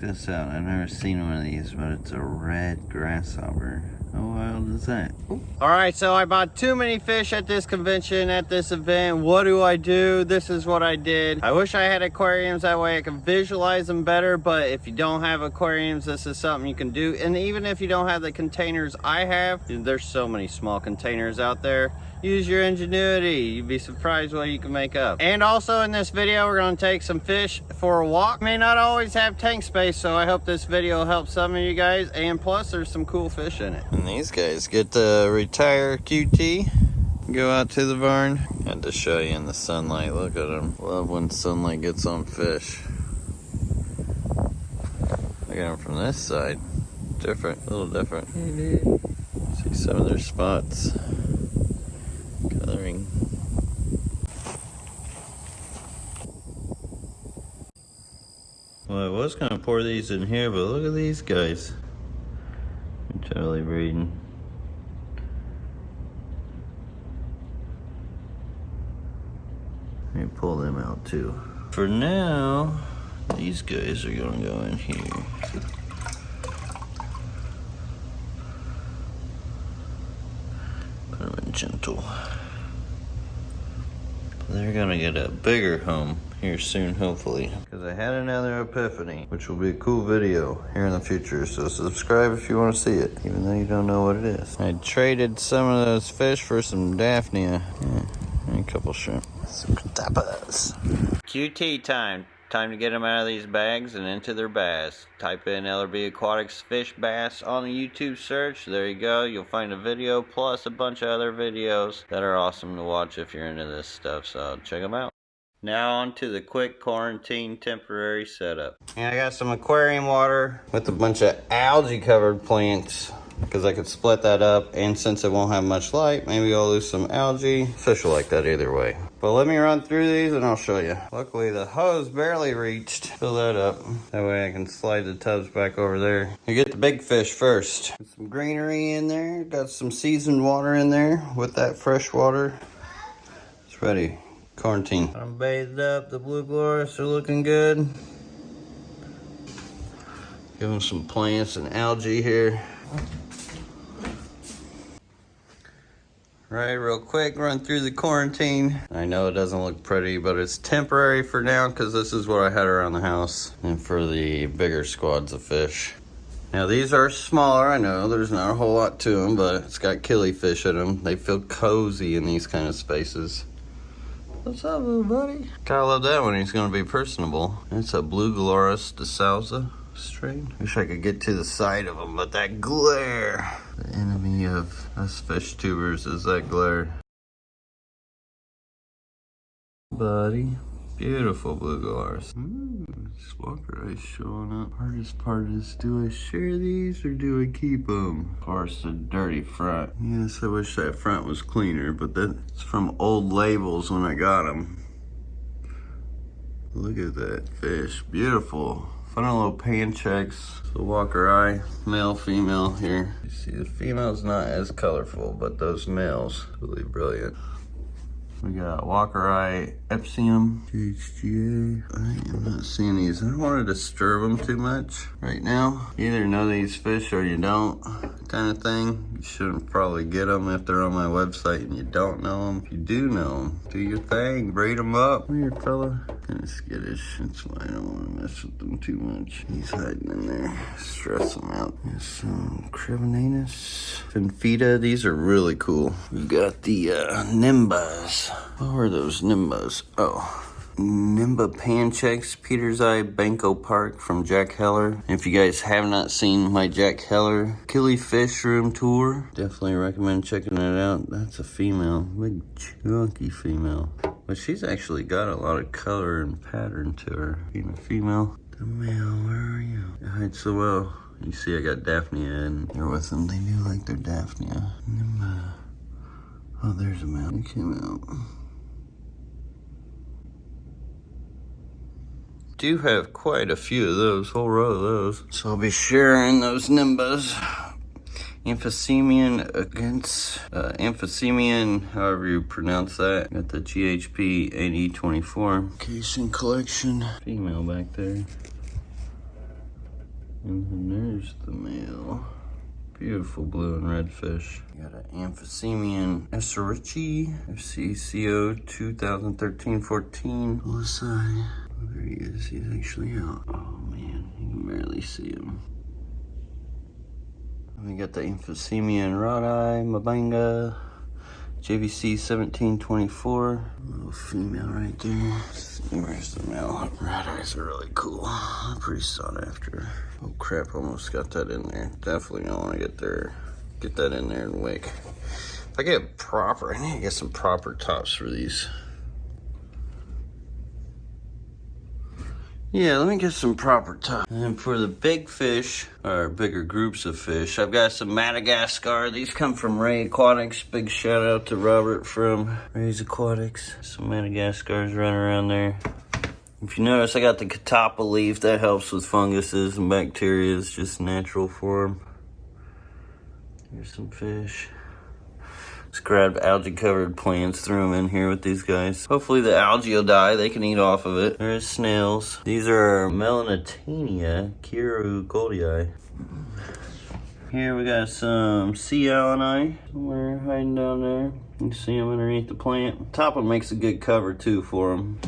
this out. I've never seen one of these, but it's a red grasshopper. How wild is that? All right, so I bought too many fish at this convention, at this event. What do I do? This is what I did. I wish I had aquariums, that way I can visualize them better, but if you don't have aquariums, this is something you can do. And even if you don't have the containers I have, there's so many small containers out there use your ingenuity. You'd be surprised what you can make up. And also in this video, we're gonna take some fish for a walk. May not always have tank space, so I hope this video helps some of you guys. And plus, there's some cool fish in it. And these guys get to retire QT. Go out to the barn. And to show you in the sunlight, look at them. Love when sunlight gets on fish. Look at them from this side. Different, a little different. See some of their spots Well, I was gonna pour these in here, but look at these guys. Totally breeding. Let me pull them out too. For now, these guys are gonna go in here. Put them in gentle. They're gonna get a bigger home here soon, hopefully. Because I had another epiphany, which will be a cool video here in the future. So subscribe if you want to see it, even though you don't know what it is. I traded some of those fish for some Daphnia. Yeah, and a couple shrimp. Some tapas. QT time. Time to get them out of these bags and into their bass. Type in LRB Aquatics Fish Bass on the YouTube search. There you go. You'll find a video plus a bunch of other videos that are awesome to watch if you're into this stuff. So check them out. Now on to the quick quarantine temporary setup. And I got some aquarium water with a bunch of algae covered plants because I could split that up and since it won't have much light, maybe I'll lose some algae. Fish will like that either way. But let me run through these and I'll show you. Luckily the hose barely reached. Fill that up. That way I can slide the tubs back over there. You get the big fish first. Get some greenery in there. Got some seasoned water in there with that fresh water. It's ready. Quarantine. I'm bathed up. The blue gloris are looking good. Give them some plants and algae here. Right, real quick, run through the quarantine. I know it doesn't look pretty, but it's temporary for now because this is what I had around the house and for the bigger squads of fish. Now these are smaller, I know, there's not a whole lot to them, but it's got killifish in them. They feel cozy in these kind of spaces. What's up, little buddy? Gotta love that one. he's gonna be personable. It's a blue Gloris de Souza strain. Wish I could get to the side of him, but that glare. The enemy of us fish tubers is that glare. Buddy. Beautiful blue Gloris. Ooh, Walker Ice showing up. Hardest part is, do I share these or do I keep them? Of course, the dirty front. Yes, I wish that front was cleaner, but that's from old labels when I got them. Look at that fish, beautiful. Fun little panchax. So walkeri, male, female here. You see the female's not as colorful, but those males, really brilliant. We got walkeri Epsium, GHGA. I am not seeing these. I don't want to disturb them too much right now. You either know these fish or you don't kind of thing. You shouldn't probably get them if they're on my website and you don't know them. If you do know them, do your thing. Breed them up. Come here, fella. Kind of skittish. That's why I don't want to mess with them too much. He's hiding in there. Stress him out. There's some Crivinanus. Finfita. These are really cool. We've got the uh, Nimbas. What were those Nimbas? Oh. Nimbapanchax, Peter's Eye, Banco Park from Jack Heller. If you guys have not seen my Jack Heller Killifish Room tour, definitely recommend checking it out. That's a female, big chunky female. But she's actually got a lot of color and pattern to her. Being a female. The male, where are you? It hides so well. You see I got Daphnia and you're with them. They do like their Daphnia. Nimba. Oh, there's a male. He came out. Do have quite a few of those, whole row of those. So I'll be sharing those Nimbas. Aphyosemion against, uh, Aphyosemion, however you pronounce that. Got the GHP 8024. Casing collection. Female back there. And then there's the male. Beautiful blue and red fish. You got an Aphyosemion escherichi, FCCO 2013-14. Olisai. There he is. He's actually out. Oh man, you can barely see him. We got the Aphyosemion Rod Eye, Mabanga, JVC 1724. Little female right there. Where's the male? Rat eyes are really cool. Pretty sought after. Oh crap, almost got that in there. Definitely don't want to get there. Get that in there and wake. If I get proper, I need to get some proper tops for these. Yeah, let me get some proper time. And for the big fish, or bigger groups of fish, I've got some Madagascar. These come from Ray Aquatics. Big shout out to Robert from Ray's Aquatics. Some Madagascars running around there. If you notice, I got the catappa leaf. That helps with funguses and bacteria. It's just natural for them. Here's some fish. Just grabbed algae covered plants, threw them in here with these guys. Hopefully the algae will die, they can eat off of it. There's snails. These are Melanotaenia Kiru goldii. Here we got some sea alani somewhere hiding down there. You can see them underneath the plant. Top one makes a good cover too for them.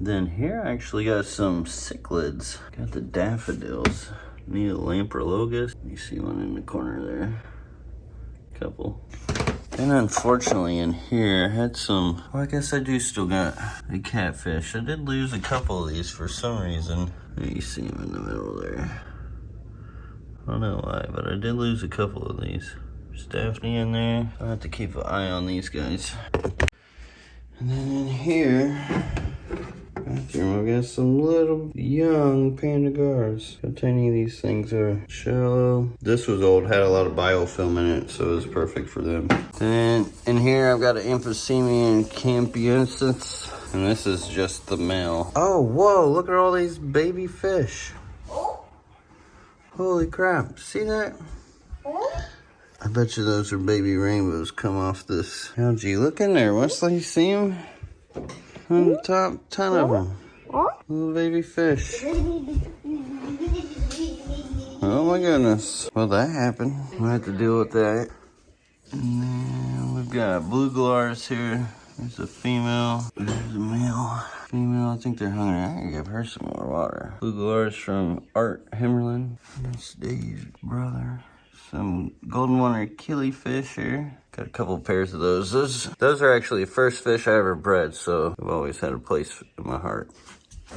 Then here I actually got some cichlids. Got the daffodils. Neolamprologus. You see one in the corner there couple. And unfortunately in here, I had some, well, I guess I do still got a catfish. I did lose a couple of these for some reason. You see them in the middle there. I don't know why, but I did lose a couple of these. There's Daphnia in there. I have to keep an eye on these guys. And then in here, I've got some little young pandagars. Tiny these things are. Shallow. This was old, had a lot of biofilm in it, so it was perfect for them. Then in here I've got an Aphyosemion campiensis. And this is just the male. Oh, whoa, look at all these baby fish. Holy crap, see that? I bet you those are baby rainbows come off this oh, algae. Look in there, Wesley, see them? On the top, ton of them. Little baby fish. Oh my goodness. Well, that happened. I have to deal with that. And then we've got blue galars here. There's a female. There's a male. Female, I think they're hungry. I can give her some more water. Blue galars from Art Himmerlin. That's Dave's brother. Some golden water killifish here. Got a couple pairs of those. Those those are actually the first fish I ever bred, so I've always had a place in my heart.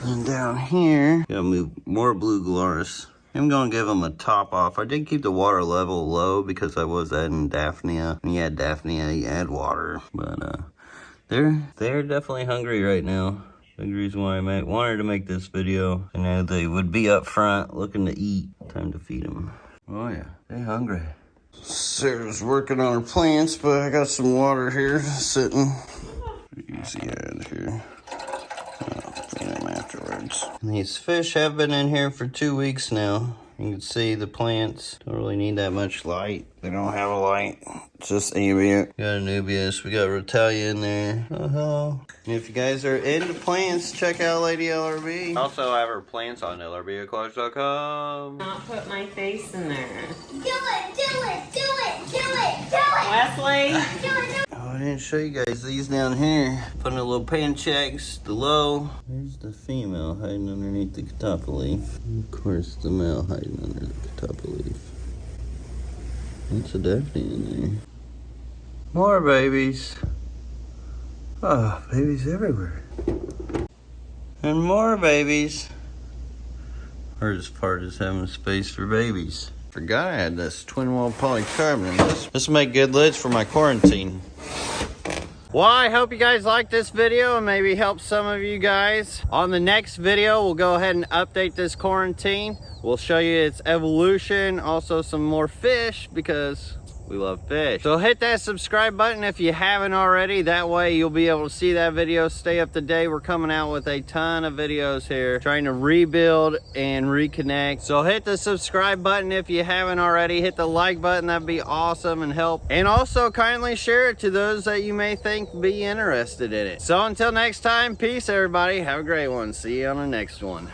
And down here, gotta move more blue galars. I'm gonna give them a top off. I did keep the water level low because I was adding Daphnia. When you add Daphnia, you add water. But uh, they're they're definitely hungry right now. Big reason why I might wanted to make this video. I know they would be up front looking to eat. Time to feed them. Oh yeah, they hungry. Sarah's working on her plants, but I got some water here sitting. Easy add here. I'll clean them afterwards. These fish have been in here for two weeks now. You can see the plants don't really need that much light. They don't have a light. It's just ambient. We got Anubias. We got Rotala in there. Uh-huh. If you guys are into plants, check out Lady LRB. Also, I have her plants on LRBAquatics.com. Not put my face in there. Do it, do it, do it, do it, do it, Wesley? didn't show you guys these down here. Putting a little pan checks, the low. There's the female hiding underneath the catappa leaf. And of course, the male hiding under the catappa leaf. That's a Daphnia in there. More babies. Oh, babies everywhere. And more babies. Hardest part is having space for babies. Forgot I had this twin wall polycarbonate. This, this will make good lids for my quarantine. Well, I hope you guys liked this video and maybe help some of you guys. On the next video, we'll go ahead and update this quarantine. We'll show you its evolution, also some more fish because we love fish. So hit that subscribe button if you haven't already. That way you'll be able to see that video, stay up to date. We're coming out with a ton of videos here, trying to rebuild and reconnect. So hit the subscribe button if you haven't already. Hit the like button, that'd be awesome and help. And also kindly share it to those that you may think be interested in it. So until next time, peace everybody. Have a great one. See you on the next one.